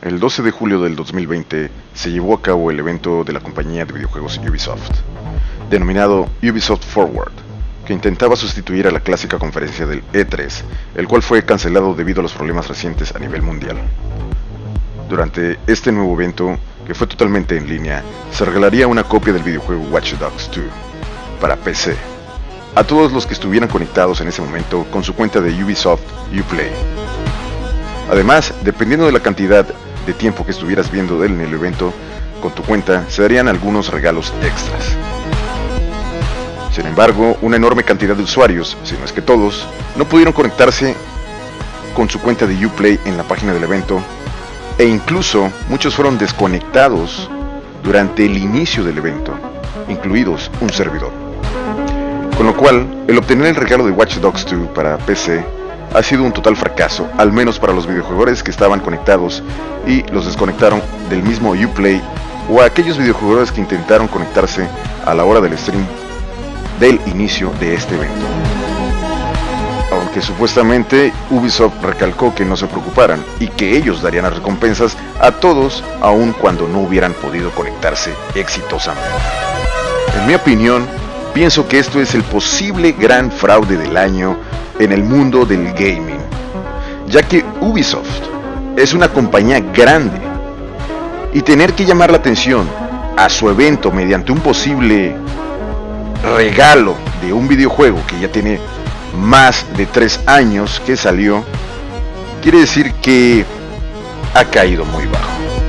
El 12 de julio del 2020 se llevó a cabo el evento de la compañía de videojuegos Ubisoft, denominado Ubisoft Forward, que intentaba sustituir a la clásica conferencia del E3, el cual fue cancelado debido a los problemas recientes a nivel mundial. Durante este nuevo evento, que fue totalmente en línea, se regalaría una copia del videojuego Watch Dogs 2 para PC a todos los que estuvieran conectados en ese momento con su cuenta de Ubisoft Uplay. Además, dependiendo de la cantidad de tiempo que estuvieras viendo en el evento con tu cuenta, se darían algunos regalos extras. Sin embargo, una enorme cantidad de usuarios, si no es que todos, no pudieron conectarse con su cuenta de Uplay en la página del evento e incluso muchos fueron desconectados durante el inicio del evento, incluidos un servidor. Con lo cual, el obtener el regalo de Watch Dogs 2 para PC ha sido un total fracaso, al menos para los videojuegos que estaban conectados y los desconectaron del mismo Uplay o a aquellos videojuegos que intentaron conectarse a la hora del stream del inicio de este evento. Aunque supuestamente Ubisoft recalcó que no se preocuparan y que ellos darían las recompensas a todos aun cuando no hubieran podido conectarse exitosamente. En mi opinión, pienso que esto es el posible gran fraude del año en el mundo del gaming, ya que Ubisoft es una compañía grande y tener que llamar la atención a su evento mediante un posible regalo de un videojuego que ya tiene más de tres años que salió, quiere decir que ha caído muy bajo.